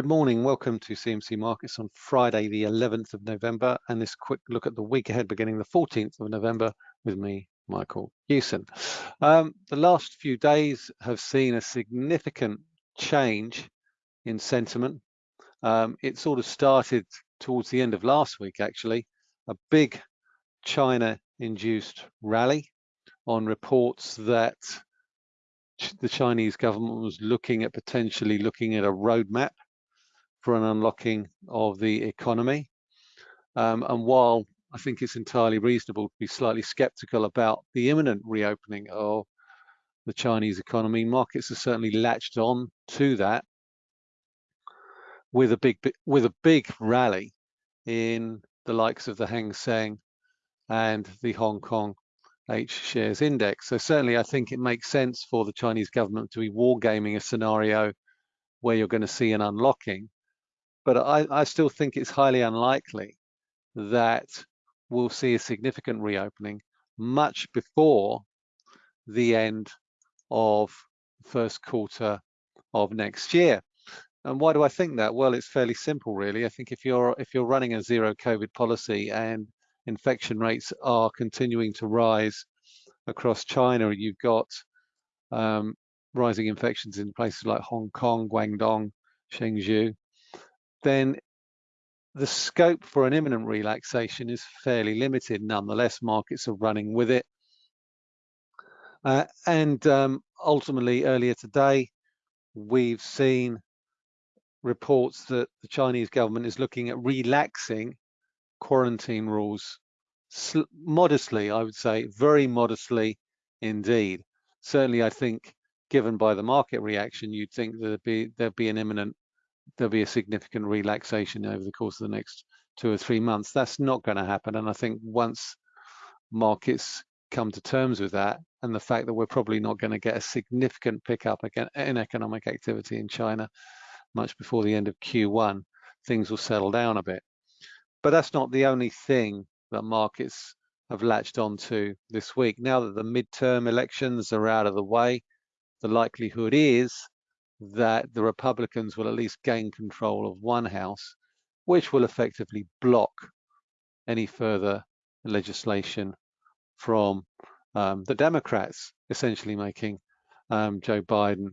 Good morning. Welcome to CMC Markets on Friday, the 11th of November, and this quick look at the week ahead beginning the 14th of November with me, Michael Hewson. Um, the last few days have seen a significant change in sentiment. Um, it sort of started towards the end of last week, actually, a big China-induced rally on reports that the Chinese government was looking at potentially looking at a roadmap for an unlocking of the economy. Um, and while I think it's entirely reasonable to be slightly skeptical about the imminent reopening of the Chinese economy, markets are certainly latched on to that with a big with a big rally in the likes of the Hang Seng and the Hong Kong H shares index. So certainly I think it makes sense for the Chinese government to be wargaming a scenario where you're going to see an unlocking but I, I still think it's highly unlikely that we'll see a significant reopening much before the end of first quarter of next year. And why do I think that? Well, it's fairly simple, really. I think if you're if you're running a zero COVID policy and infection rates are continuing to rise across China, you've got um, rising infections in places like Hong Kong, Guangdong, Chengdu, then the scope for an imminent relaxation is fairly limited. Nonetheless, markets are running with it. Uh, and um, ultimately, earlier today, we've seen reports that the Chinese government is looking at relaxing quarantine rules modestly, I would say, very modestly indeed. Certainly, I think, given by the market reaction, you'd think there'd be there'd be an imminent there'll be a significant relaxation over the course of the next two or three months. That's not going to happen. And I think once markets come to terms with that and the fact that we're probably not going to get a significant pickup in economic activity in China much before the end of Q1, things will settle down a bit. But that's not the only thing that markets have latched onto this week. Now that the midterm elections are out of the way, the likelihood is that the Republicans will at least gain control of one house, which will effectively block any further legislation from um, the Democrats, essentially making um, Joe Biden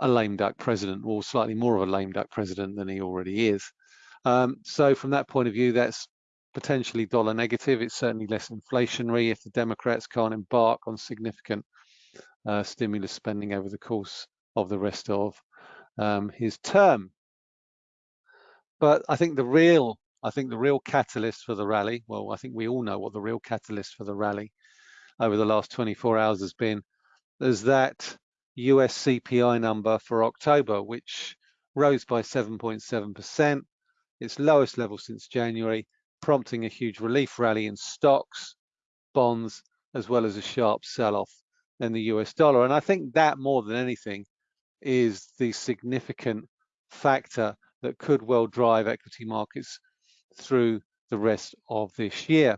a lame duck president, or slightly more of a lame duck president than he already is. Um, so from that point of view, that's potentially dollar negative. It's certainly less inflationary if the Democrats can't embark on significant uh, stimulus spending over the course of the rest of um, his term. But I think the real, I think the real catalyst for the rally, well, I think we all know what the real catalyst for the rally over the last 24 hours has been, is that US CPI number for October, which rose by 7.7%, its lowest level since January, prompting a huge relief rally in stocks, bonds, as well as a sharp sell-off in the US dollar. And I think that more than anything is the significant factor that could well drive equity markets through the rest of this year.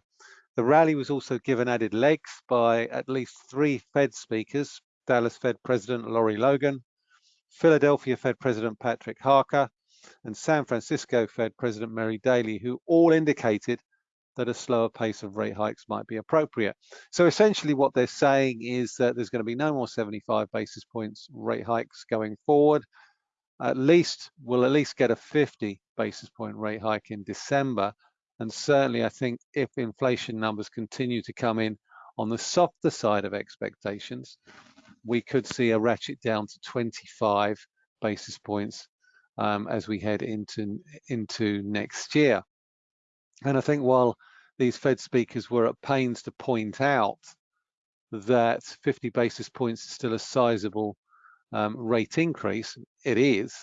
The rally was also given added legs by at least three Fed speakers, Dallas Fed President Lori Logan, Philadelphia Fed President Patrick Harker, and San Francisco Fed President Mary Daly, who all indicated that a slower pace of rate hikes might be appropriate. So essentially what they're saying is that there's going to be no more 75 basis points rate hikes going forward. At least, we'll at least get a 50 basis point rate hike in December. And certainly I think if inflation numbers continue to come in on the softer side of expectations, we could see a ratchet down to 25 basis points um, as we head into, into next year. And I think while these Fed speakers were at pains to point out that 50 basis points is still a sizable um, rate increase, it is.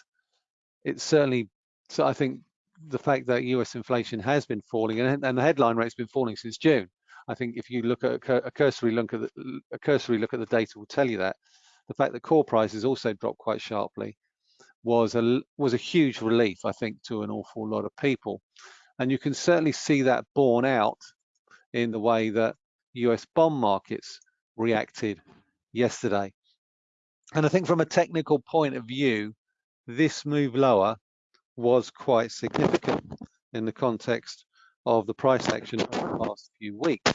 It's certainly, so I think the fact that US inflation has been falling and, and the headline rate's been falling since June. I think if you look at a, cursory look at the, a cursory look at the data will tell you that. The fact that core prices also dropped quite sharply was a was a huge relief, I think, to an awful lot of people. And you can certainly see that borne out in the way that US bond markets reacted yesterday. And I think from a technical point of view, this move lower was quite significant in the context of the price action of the past few weeks.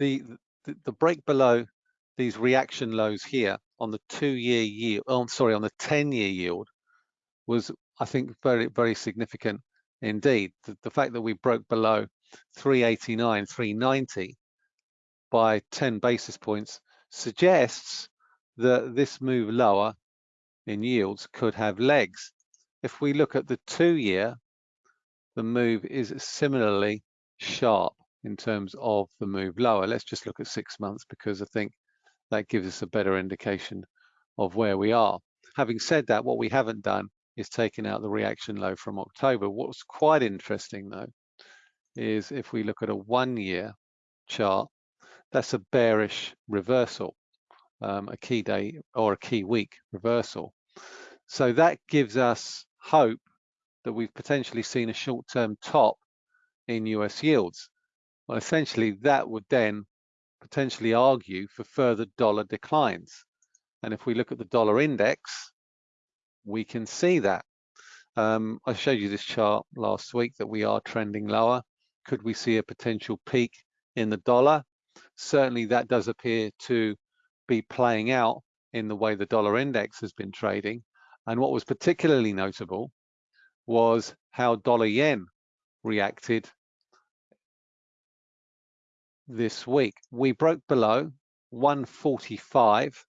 The, the, the break below these reaction lows here on the two-year yield, oh, sorry, on the 10-year yield was, I think, very, very significant indeed. The, the fact that we broke below 389, 390 by 10 basis points suggests that this move lower in yields could have legs. If we look at the two-year, the move is similarly sharp in terms of the move lower. Let's just look at six months because I think that gives us a better indication of where we are. Having said that, what we haven't done is taking out the reaction low from October. What's quite interesting though, is if we look at a one year chart, that's a bearish reversal, um, a key day or a key week reversal. So that gives us hope that we've potentially seen a short-term top in US yields. Well, essentially that would then potentially argue for further dollar declines. And if we look at the dollar index, we can see that. Um, I showed you this chart last week that we are trending lower. Could we see a potential peak in the dollar? Certainly that does appear to be playing out in the way the dollar index has been trading. And what was particularly notable was how dollar yen reacted this week. We broke below 145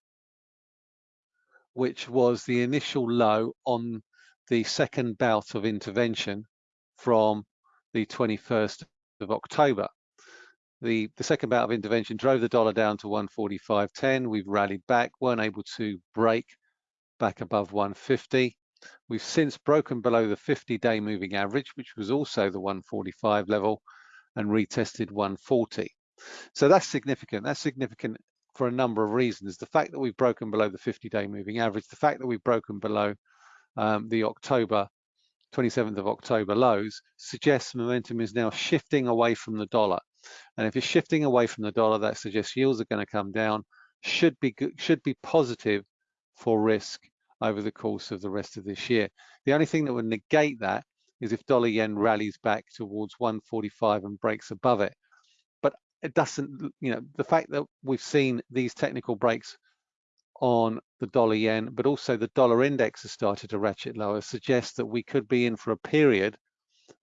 which was the initial low on the second bout of intervention from the 21st of October. The, the second bout of intervention drove the dollar down to 145.10. We've rallied back, weren't able to break back above 150. We've since broken below the 50-day moving average, which was also the 145 level, and retested 140. So that's significant. That's significant for a number of reasons. The fact that we've broken below the 50-day moving average, the fact that we've broken below um, the October 27th of October lows suggests momentum is now shifting away from the dollar. And if it's shifting away from the dollar, that suggests yields are going to come down, should be should be positive for risk over the course of the rest of this year. The only thing that would negate that is if dollar yen rallies back towards 145 and breaks above it it doesn't, you know, the fact that we've seen these technical breaks on the dollar yen, but also the dollar index has started to ratchet lower, suggests that we could be in for a period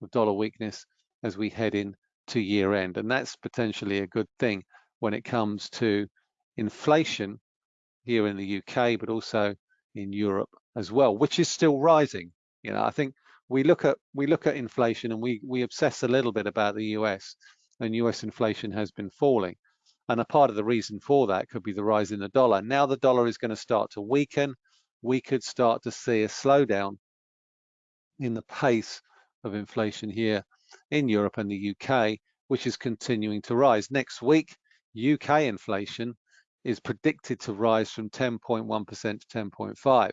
of dollar weakness as we head in to year end. And that's potentially a good thing when it comes to inflation here in the UK, but also in Europe as well, which is still rising. You know, I think we look at we look at inflation and we we obsess a little bit about the US and US inflation has been falling. And a part of the reason for that could be the rise in the dollar. Now the dollar is going to start to weaken. We could start to see a slowdown in the pace of inflation here in Europe and the UK, which is continuing to rise. Next week, UK inflation is predicted to rise from 10.1% to 10.5.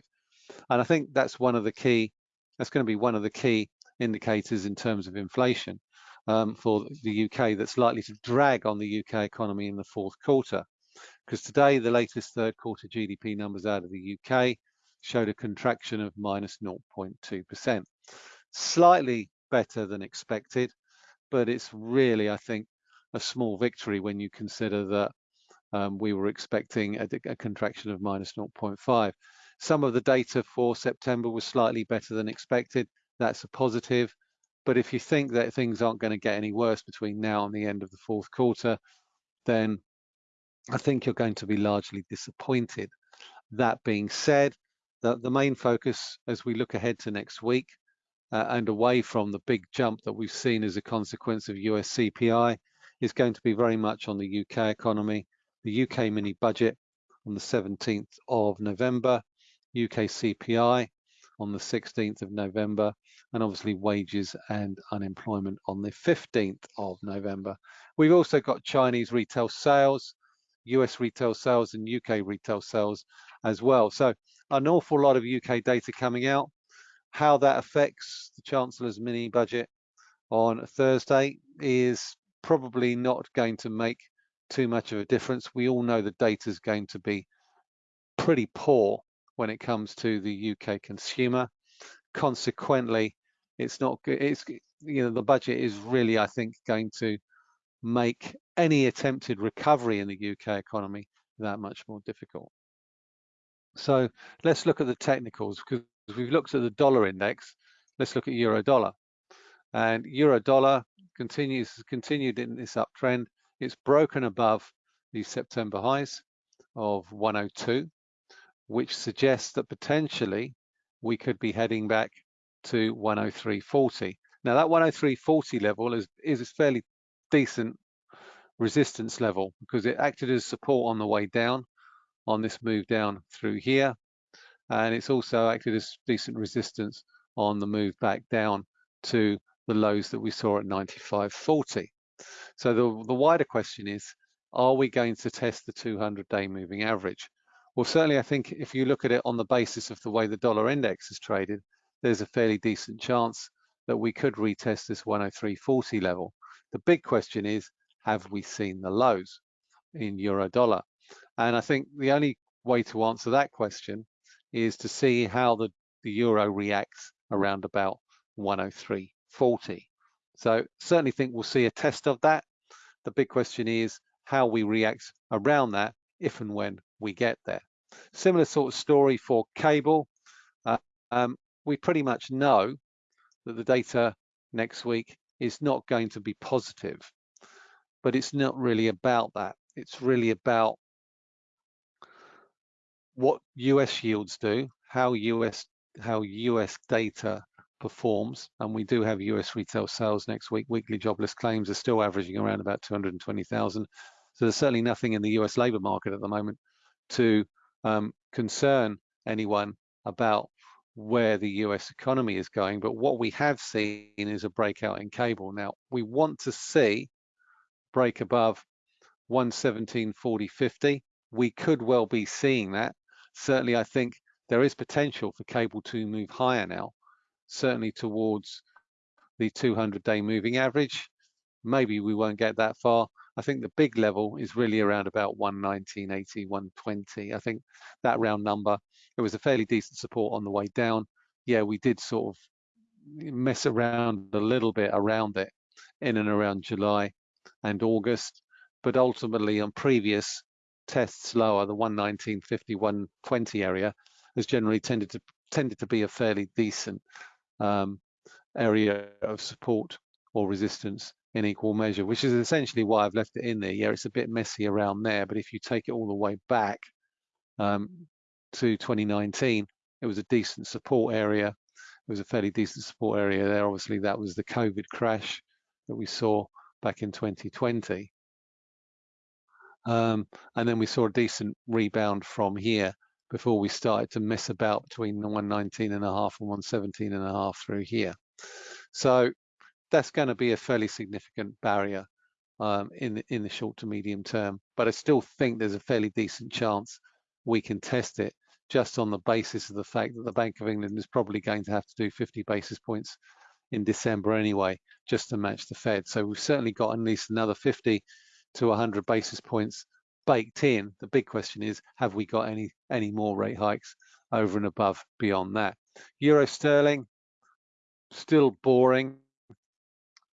And I think that's one of the key, that's going to be one of the key indicators in terms of inflation um, for the UK that's likely to drag on the UK economy in the fourth quarter. Because today, the latest third quarter GDP numbers out of the UK showed a contraction of minus 0.2%. Slightly better than expected, but it's really, I think, a small victory when you consider that um, we were expecting a, a contraction of minus 0.5. Some of the data for September was slightly better than expected. That's a positive. But if you think that things aren't going to get any worse between now and the end of the fourth quarter, then I think you're going to be largely disappointed. That being said, the, the main focus as we look ahead to next week uh, and away from the big jump that we've seen as a consequence of US CPI is going to be very much on the UK economy, the UK mini budget on the 17th of November, UK CPI on the 16th of November, and obviously wages and unemployment on the 15th of November. We've also got Chinese retail sales, US retail sales and UK retail sales as well. So an awful lot of UK data coming out. How that affects the Chancellor's mini budget on Thursday is probably not going to make too much of a difference. We all know the data is going to be pretty poor when it comes to the UK consumer. Consequently, it's not good. It's you know the budget is really, I think, going to make any attempted recovery in the UK economy that much more difficult. So let's look at the technicals because we've looked at the dollar index. Let's look at euro dollar. And euro dollar continues continued in this uptrend. It's broken above the September highs of 102, which suggests that potentially we could be heading back to 103.40. Now that 103.40 level is, is a fairly decent resistance level because it acted as support on the way down on this move down through here. And it's also acted as decent resistance on the move back down to the lows that we saw at 95.40. So the, the wider question is, are we going to test the 200-day moving average? Well, certainly I think if you look at it on the basis of the way the dollar index is traded, there's a fairly decent chance that we could retest this 103.40 level. The big question is, have we seen the lows in euro dollar? And I think the only way to answer that question is to see how the, the euro reacts around about 103.40. So certainly think we'll see a test of that. The big question is how we react around that if and when we get there. Similar sort of story for cable. Uh, um, we pretty much know that the data next week is not going to be positive, but it's not really about that. It's really about what US yields do, how US how US data performs, and we do have US retail sales next week. Weekly jobless claims are still averaging around about 220,000. So there's certainly nothing in the US labor market at the moment to um, concern anyone about where the US economy is going. But what we have seen is a breakout in cable. Now, we want to see break above 117.40.50. 50. We could well be seeing that certainly I think there is potential for cable to move higher now, certainly towards the 200-day moving average. Maybe we won't get that far. I think the big level is really around about 119.80, 120. I think that round number, it was a fairly decent support on the way down. Yeah, we did sort of mess around a little bit around it in and around July and August, but ultimately on previous tests lower, the 119.50, 120 area has generally tended to tended to be a fairly decent um, area of support or resistance in equal measure, which is essentially why I've left it in there. Yeah, it's a bit messy around there, but if you take it all the way back um, to 2019, it was a decent support area. It was a fairly decent support area there. Obviously, that was the COVID crash that we saw back in 2020. Um, and then we saw a decent rebound from here before we started to mess about between the 119 and a half and 117 and a half through here. So that's going to be a fairly significant barrier um, in, the, in the short to medium term. But I still think there's a fairly decent chance we can test it just on the basis of the fact that the Bank of England is probably going to have to do 50 basis points in December anyway, just to match the Fed. So we've certainly got at least another 50 to 100 basis points baked in. The big question is, have we got any any more rate hikes over and above beyond that? Euro sterling, still boring.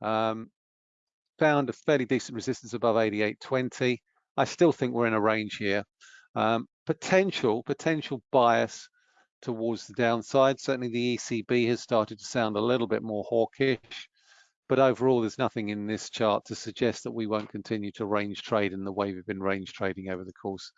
Um, found a fairly decent resistance above 88.20. I still think we're in a range here. Um, potential potential bias towards the downside. Certainly the ECB has started to sound a little bit more hawkish. But overall, there's nothing in this chart to suggest that we won't continue to range trade in the way we've been range trading over the course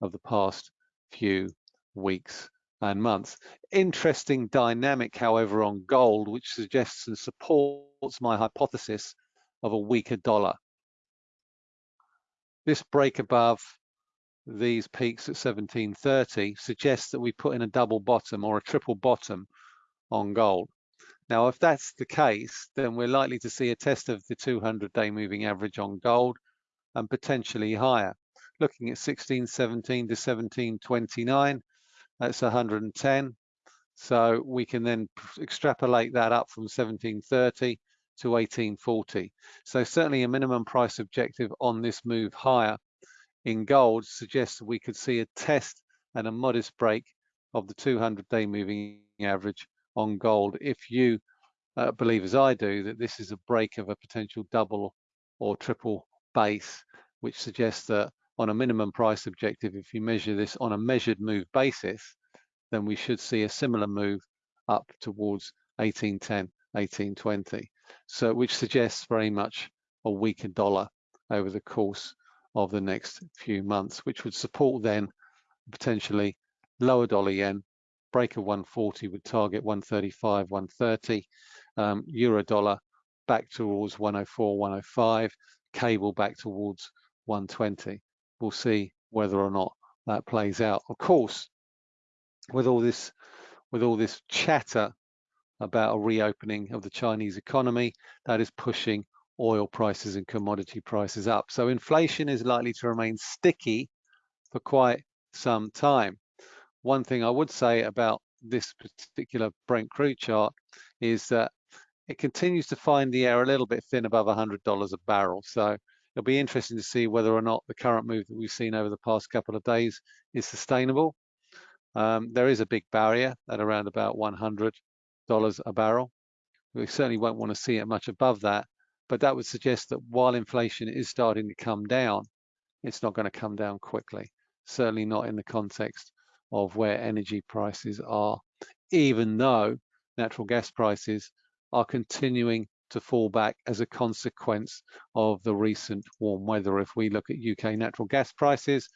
of the past few weeks and months. Interesting dynamic, however, on gold, which suggests and supports my hypothesis of a weaker dollar. This break above these peaks at 1730 suggests that we put in a double bottom or a triple bottom on gold. Now, if that's the case, then we're likely to see a test of the 200-day moving average on gold and potentially higher. Looking at 1617 to 1729, that's 110. So we can then extrapolate that up from 1730 to 1840. So certainly a minimum price objective on this move higher in gold suggests that we could see a test and a modest break of the 200-day moving average on gold if you uh, believe, as I do, that this is a break of a potential double or triple base, which suggests that on a minimum price objective, if you measure this on a measured move basis, then we should see a similar move up towards 1810, 1820. So which suggests very much a weaker dollar over the course of the next few months, which would support then potentially lower dollar yen, break of 140 would target 135, 130, um, euro dollar back towards 104, 105, cable back towards 120. We'll see whether or not that plays out. Of course, with all this, with all this chatter about a reopening of the Chinese economy, that is pushing oil prices and commodity prices up. So inflation is likely to remain sticky for quite some time. One thing I would say about this particular Brent crude chart is that it continues to find the air a little bit thin above $100 a barrel. So it'll be interesting to see whether or not the current move that we've seen over the past couple of days is sustainable. Um, there is a big barrier at around about $100 a barrel. We certainly won't want to see it much above that, but that would suggest that while inflation is starting to come down, it's not going to come down quickly. Certainly not in the context of where energy prices are, even though natural gas prices are continuing to fall back as a consequence of the recent warm weather. If we look at UK natural gas prices,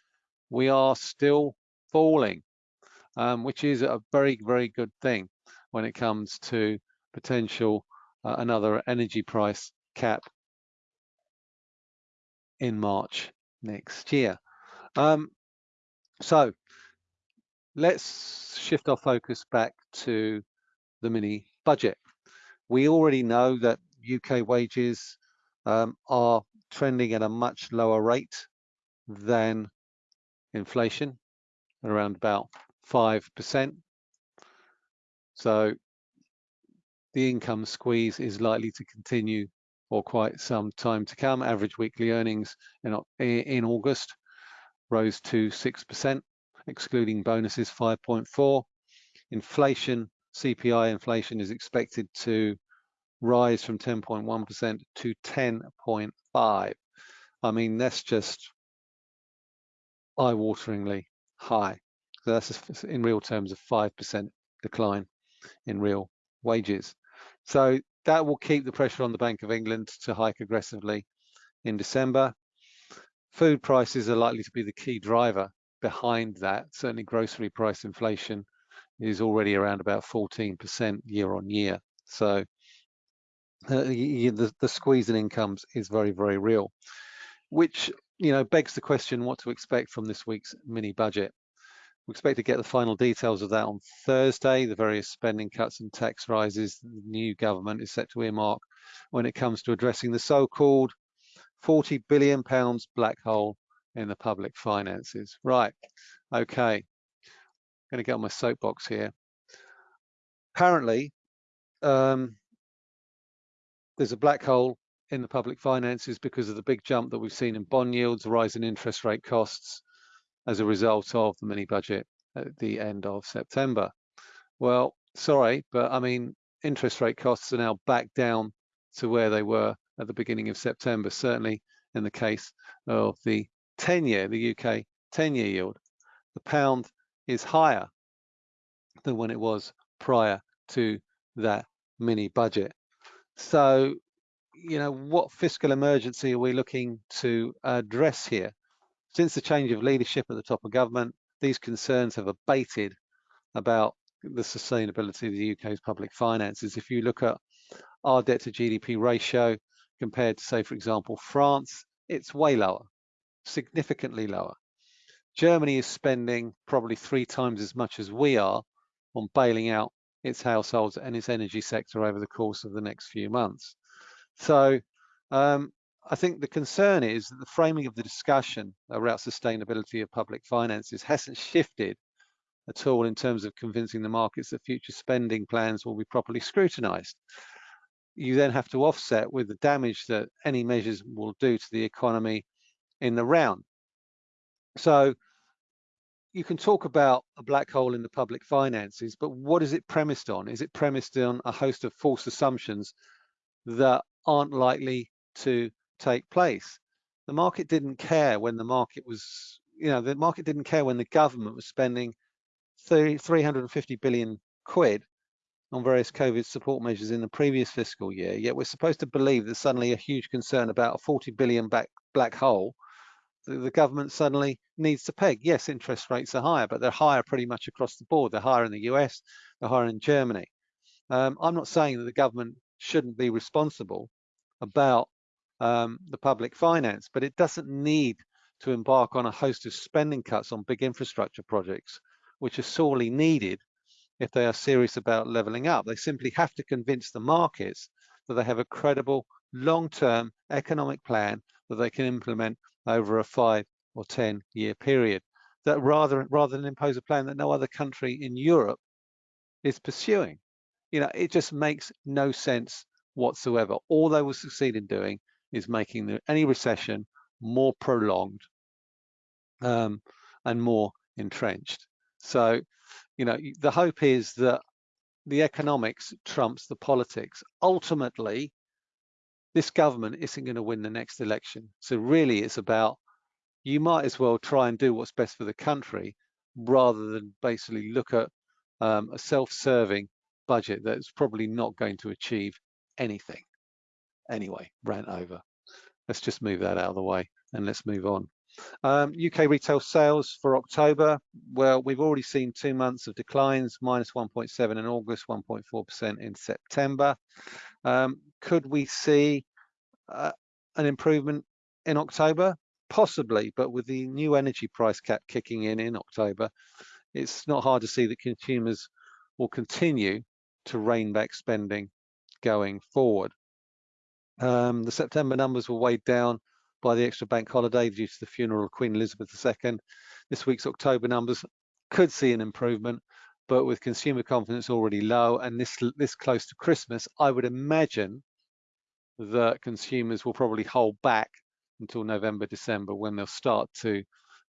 we are still falling, um, which is a very, very good thing when it comes to potential uh, another energy price cap in March next year. Um, so let's shift our focus back to the mini budget. We already know that UK wages um, are trending at a much lower rate than inflation, around about 5%. So the income squeeze is likely to continue for quite some time to come. Average weekly earnings in, in August rose to 6%, excluding bonuses 5.4. Inflation, CPI inflation is expected to rise from 10.1% to 10.5. I mean, that's just eye-wateringly high. So that's in real terms a 5% decline in real wages. So that will keep the pressure on the Bank of England to hike aggressively in December. Food prices are likely to be the key driver behind that. Certainly grocery price inflation is already around about 14% year on year. So uh, the, the squeeze in incomes is very, very real, which you know begs the question what to expect from this week's mini budget. We expect to get the final details of that on Thursday, the various spending cuts and tax rises the new government is set to earmark when it comes to addressing the so-called 40 billion pounds black hole in the public finances. Right, okay, I'm going to get on my soapbox here. Apparently, um, there's a black hole in the public finances because of the big jump that we've seen in bond yields, rise in interest rate costs as a result of the mini budget at the end of September. Well, sorry, but I mean, interest rate costs are now back down to where they were at the beginning of September, certainly in the case of the 10-year, the UK 10-year yield. The pound is higher than when it was prior to that mini budget. So, you know, what fiscal emergency are we looking to address here? Since the change of leadership at the top of government, these concerns have abated about the sustainability of the UK's public finances. If you look at our debt to GDP ratio compared to, say, for example, France, it's way lower, significantly lower. Germany is spending probably three times as much as we are on bailing out its households and its energy sector over the course of the next few months. So um, I think the concern is that the framing of the discussion around sustainability of public finances hasn't shifted at all in terms of convincing the markets that future spending plans will be properly scrutinized. You then have to offset with the damage that any measures will do to the economy in the round. So you can talk about a black hole in the public finances, but what is it premised on? Is it premised on a host of false assumptions that aren't likely to take place? The market didn't care when the market was, you know, the market didn't care when the government was spending 30, 350 billion quid on various COVID support measures in the previous fiscal year. Yet we're supposed to believe that suddenly a huge concern about a 40 billion back, black hole the government suddenly needs to peg. Yes, interest rates are higher, but they're higher pretty much across the board. They're higher in the US, they're higher in Germany. Um, I'm not saying that the government shouldn't be responsible about um, the public finance, but it doesn't need to embark on a host of spending cuts on big infrastructure projects, which are sorely needed if they are serious about leveling up. They simply have to convince the markets that they have a credible long-term economic plan that they can implement over a five or 10 year period. That rather, rather than impose a plan that no other country in Europe is pursuing. You know, it just makes no sense whatsoever. All they will succeed in doing is making the, any recession more prolonged um, and more entrenched. So, you know, the hope is that the economics trumps the politics. Ultimately, this government isn't going to win the next election. So really it's about, you might as well try and do what's best for the country rather than basically look at um, a self-serving budget that's probably not going to achieve anything. Anyway, rant over. Let's just move that out of the way and let's move on. Um, UK retail sales for October, well, we've already seen two months of declines, minus 1.7 in August, 1.4% in September. Um, could we see uh, an improvement in October? Possibly, but with the new energy price cap kicking in in October, it's not hard to see that consumers will continue to rein back spending going forward. Um, the September numbers were weighed down by the extra bank holiday due to the funeral of Queen Elizabeth II. This week's October numbers could see an improvement, but with consumer confidence already low and this this close to Christmas, I would imagine that consumers will probably hold back until November, December when they'll start to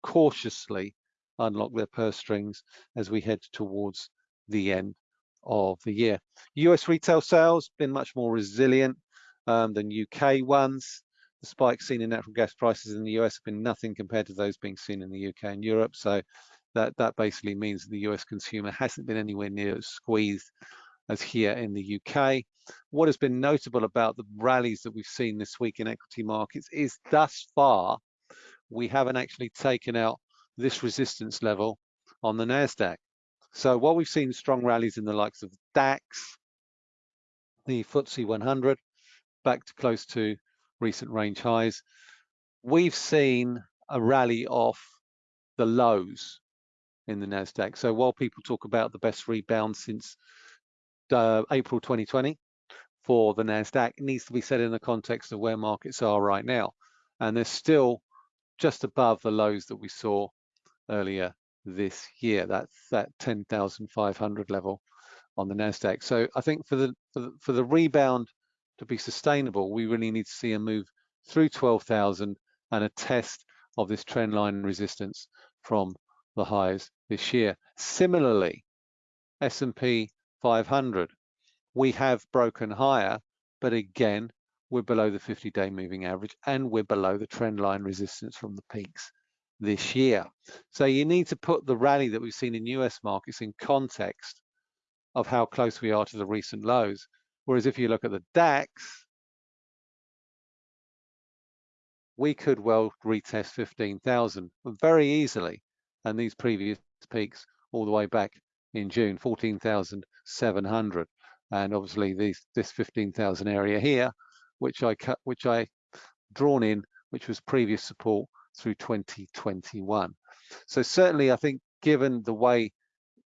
cautiously unlock their purse strings as we head towards the end of the year. US retail sales been much more resilient um, than UK ones. The spikes seen in natural gas prices in the US have been nothing compared to those being seen in the UK and Europe. So that, that basically means the US consumer hasn't been anywhere near as squeezed as here in the UK. What has been notable about the rallies that we've seen this week in equity markets is thus far, we haven't actually taken out this resistance level on the NASDAQ. So while we've seen strong rallies in the likes of DAX, the FTSE 100, back to close to recent range highs, we've seen a rally off the lows in the NASDAQ. So while people talk about the best rebound since uh, April 2020 for the NASDAQ, it needs to be said in the context of where markets are right now. And they're still just above the lows that we saw earlier this year. That's that 10,500 level on the Nasdaq. So I think for the, for the for the rebound to be sustainable, we really need to see a move through 12,000 and a test of this trend line resistance from the highs this year. Similarly, S&P 500, we have broken higher, but again, we're below the 50-day moving average and we're below the trend line resistance from the peaks this year. So you need to put the rally that we've seen in US markets in context of how close we are to the recent lows. Whereas if you look at the DAX, we could well retest 15,000 very easily and these previous peaks all the way back in June, 14,700. And obviously these, this 15,000 area here, which I cut, which I drawn in, which was previous support through 2021. So certainly I think given the way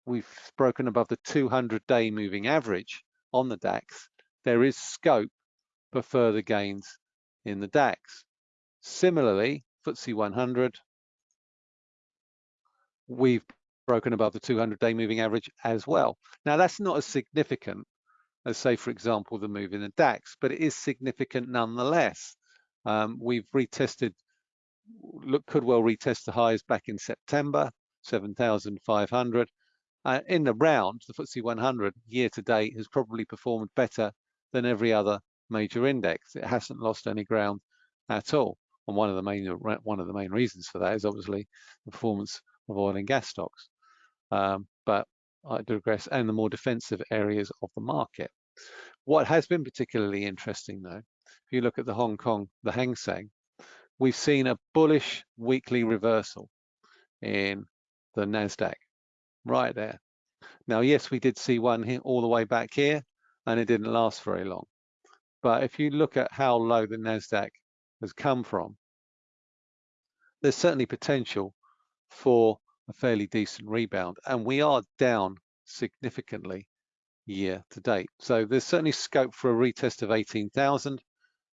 we've broken above the 200 day moving average on the DAX, there is scope for further gains in the DAX. Similarly, FTSE 100, we've broken above the 200-day moving average as well. Now, that's not as significant as, say, for example, the move in the DAX, but it is significant nonetheless. Um, we've retested, look, could well retest the highs back in September, 7,500. Uh, in the round, the FTSE 100 year to date has probably performed better than every other major index. It hasn't lost any ground at all. And one of the main one of the main reasons for that is obviously the performance of oil and gas stocks. Um, but I digress, and the more defensive areas of the market. What has been particularly interesting, though, if you look at the Hong Kong, the Hang Seng, we've seen a bullish weekly reversal in the Nasdaq, right there. Now, yes, we did see one here all the way back here, and it didn't last very long. But if you look at how low the Nasdaq has come from, there's certainly potential for a fairly decent rebound, and we are down significantly year to date. So there's certainly scope for a retest of 18,000,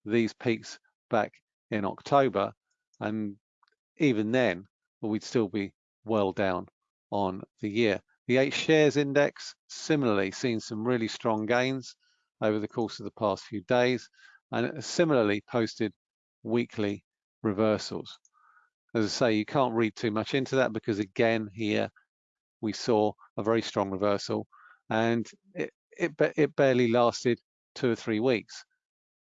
these peaks back in October, and even then, we'd still be well down on the year. The H shares index similarly seen some really strong gains over the course of the past few days, and similarly posted weekly reversals. As I say, you can't read too much into that because again, here we saw a very strong reversal and it, it, it barely lasted two or three weeks.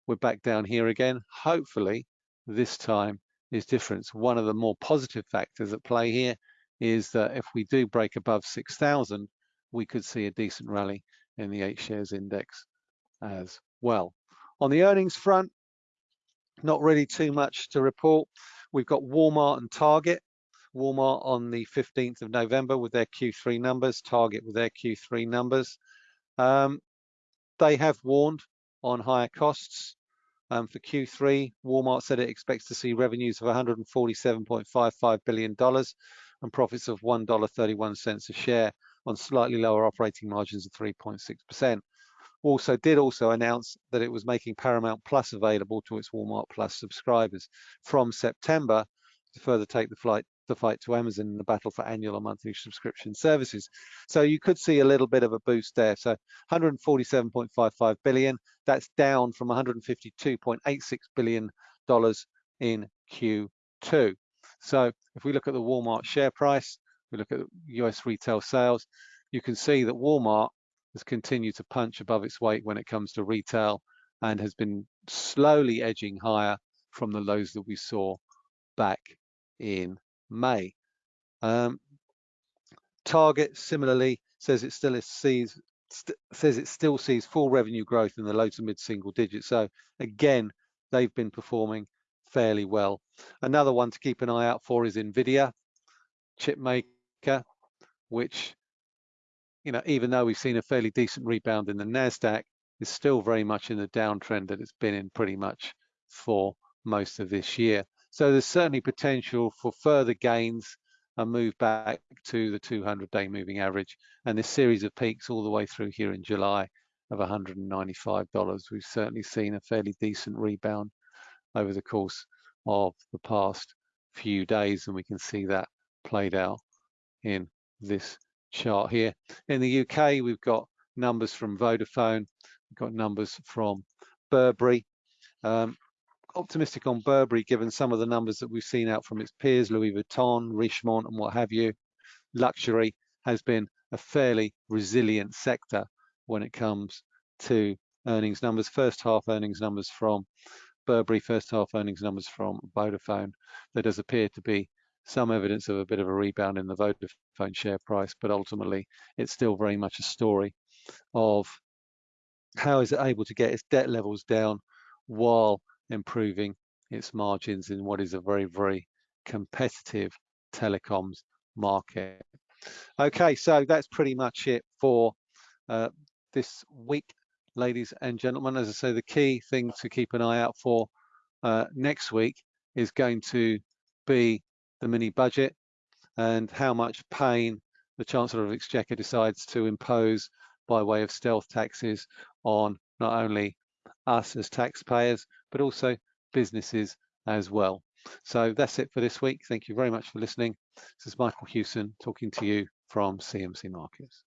We're back down here again. Hopefully this time is different. One of the more positive factors at play here is that if we do break above 6,000, we could see a decent rally in the H shares index as well. On the earnings front, not really too much to report. We've got Walmart and Target Walmart on the 15th of November with their Q3 numbers, Target with their Q3 numbers. Um, they have warned on higher costs. Um, for Q3, Walmart said it expects to see revenues of $147.55 billion and profits of $1.31 a share on slightly lower operating margins of 3.6%. Also did also announce that it was making Paramount Plus available to its Walmart Plus subscribers from September to further take the flight the fight to Amazon in the battle for annual or monthly subscription services. So you could see a little bit of a boost there. So 147.55 billion, that's down from 152.86 billion dollars in Q2. So if we look at the Walmart share price, we look at US retail sales, you can see that Walmart has continued to punch above its weight when it comes to retail and has been slowly edging higher from the lows that we saw back in May. Um, Target similarly says it still sees st says it still sees full revenue growth in the low to mid single digits. So again, they've been performing fairly well. Another one to keep an eye out for is Nvidia, chip maker, which you know even though we've seen a fairly decent rebound in the Nasdaq, is still very much in the downtrend that it's been in pretty much for most of this year. So there's certainly potential for further gains and move back to the 200-day moving average. And this series of peaks all the way through here in July of $195. We've certainly seen a fairly decent rebound over the course of the past few days, and we can see that played out in this chart here. In the UK, we've got numbers from Vodafone, we've got numbers from Burberry. Um, optimistic on Burberry given some of the numbers that we've seen out from its peers, Louis Vuitton, Richemont and what have you. Luxury has been a fairly resilient sector when it comes to earnings numbers. First half earnings numbers from Burberry, first half earnings numbers from Vodafone. There does appear to be some evidence of a bit of a rebound in the Vodafone share price, but ultimately it's still very much a story of how is it able to get its debt levels down while improving its margins in what is a very, very competitive telecoms market. Okay, so that's pretty much it for uh, this week, ladies and gentlemen. As I say, the key thing to keep an eye out for uh, next week is going to be the mini budget and how much pain the Chancellor of Exchequer decides to impose by way of stealth taxes on not only us as taxpayers, but also businesses as well. So that's it for this week. Thank you very much for listening. This is Michael Hewson talking to you from CMC Markets.